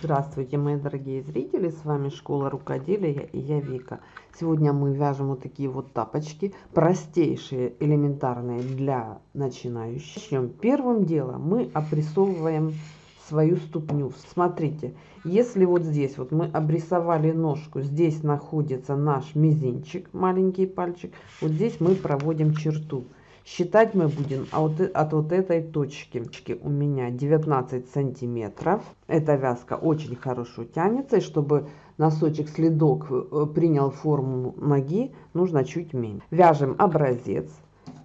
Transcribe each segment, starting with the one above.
Здравствуйте, мои дорогие зрители, с вами Школа Рукоделия и я Вика. Сегодня мы вяжем вот такие вот тапочки, простейшие, элементарные для начинающих. Начнем. Первым делом мы опрессовываем свою ступню. Смотрите, если вот здесь вот мы обрисовали ножку, здесь находится наш мизинчик, маленький пальчик, вот здесь мы проводим черту. Считать мы будем от, от вот этой точки. У меня 19 сантиметров. Эта вязка очень хорошо тянется. И чтобы носочек следок э, принял форму ноги, нужно чуть меньше. Вяжем образец.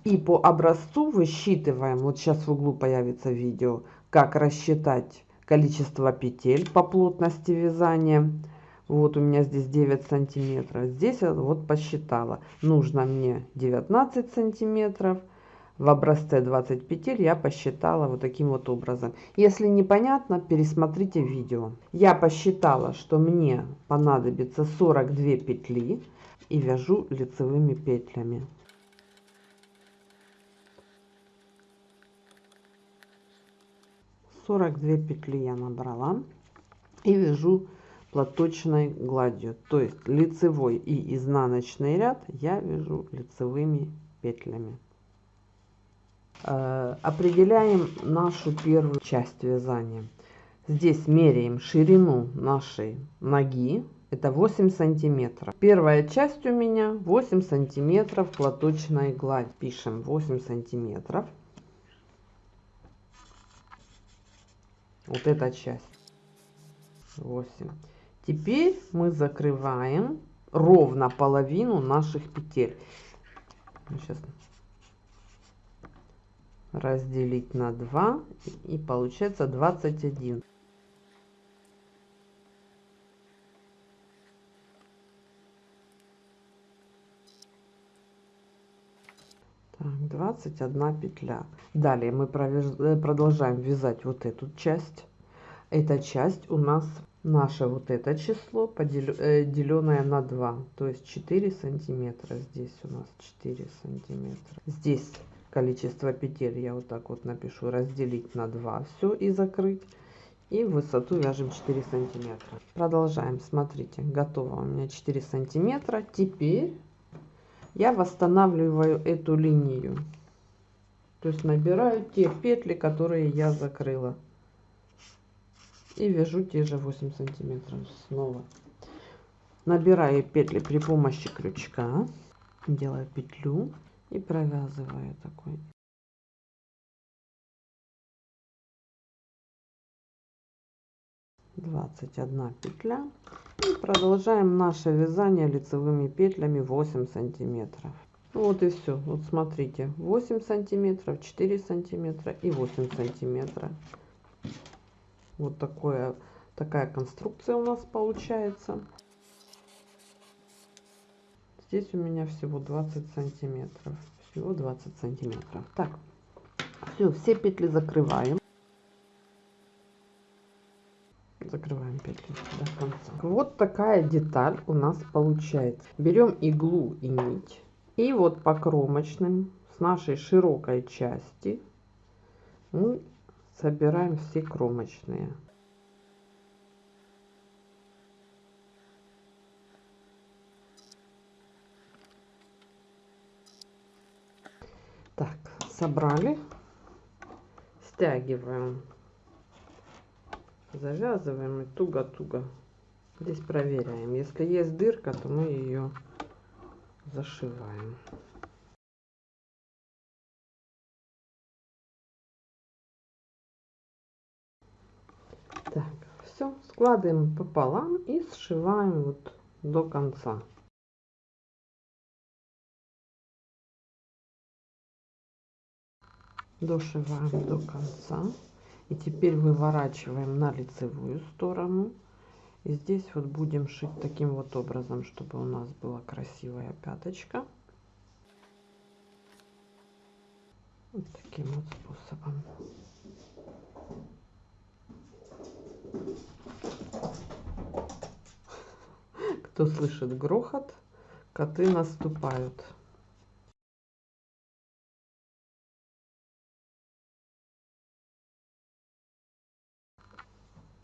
И по образцу высчитываем, вот сейчас в углу появится видео, как рассчитать количество петель по плотности вязания. Вот у меня здесь 9 сантиметров. Здесь вот посчитала. Нужно мне 19 сантиметров в образце 20 петель я посчитала вот таким вот образом. Если непонятно, пересмотрите видео. Я посчитала, что мне понадобится 42 петли и вяжу лицевыми петлями. Сорок две петли я набрала и вяжу платочной гладью то есть лицевой и изнаночный ряд я вяжу лицевыми петлями определяем нашу первую часть вязания. Здесь меряем ширину нашей ноги. Это 8 сантиметров. Первая часть у меня 8 сантиметров платочной гладь. Пишем 8 сантиметров. Вот эта часть. 8. Теперь мы закрываем ровно половину наших петель. Сейчас разделить на 2 и получается 21. Так, 21 петля. Далее мы э, продолжаем вязать вот эту часть. Эта часть у нас наше вот это число э, на 2 то есть 4 сантиметра здесь у нас 4 сантиметра здесь количество петель я вот так вот напишу разделить на 2 все и закрыть. И высоту вяжем 4 сантиметра. Продолжаем. Смотрите готово у меня 4 сантиметра. Теперь я восстанавливаю эту линию. То есть набираю те петли которые я закрыла. И вяжу те же 8 сантиметров снова. Набираю петли при помощи крючка. Делаю петлю и провязываю такой. Двадцать одна петля. И продолжаем наше вязание лицевыми петлями 8 сантиметров. Вот и все вот смотрите. 8 сантиметров 4 сантиметра и 8 сантиметра. Вот такое такая конструкция у нас получается Здесь у меня всего 20 сантиметров. Всего 20 сантиметров. Так, все, все петли закрываем. Закрываем петли до конца. Вот такая деталь у нас получается. Берем иглу и нить. И вот по кромочным с нашей широкой части мы собираем все кромочные. Так, собрали. Стягиваем. Завязываем и туго-туго. Здесь проверяем. Если есть дырка, то мы ее зашиваем. Так, все, складываем пополам и сшиваем вот до конца. Дошиваем до конца. И теперь выворачиваем на лицевую сторону. И здесь вот будем шить таким вот образом чтобы у нас была красивая пяточка. Вот таким вот способом. Кто слышит грохот коты наступают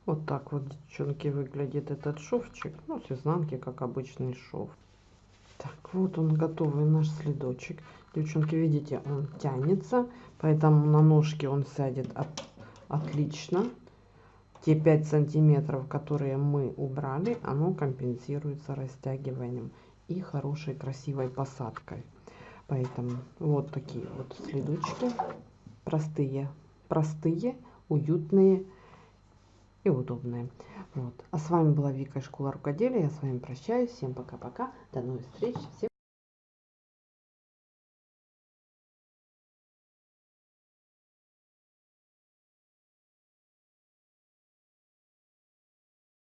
Вот так вот, девчонки, выглядит этот шовчик. Ну, с изнанки, как обычный шов. Так, вот он готовый наш следочек. Девчонки, видите, он тянется, поэтому на ножке он сядет от, отлично. Те 5 сантиметров, которые мы убрали, оно компенсируется растягиванием и хорошей красивой посадкой. Поэтому вот такие вот следочки. Простые, простые, уютные и удобные. Вот. А с вами была Вика из школы рукоделия. Я с вами прощаюсь. Всем пока-пока. До новых встреч. Всем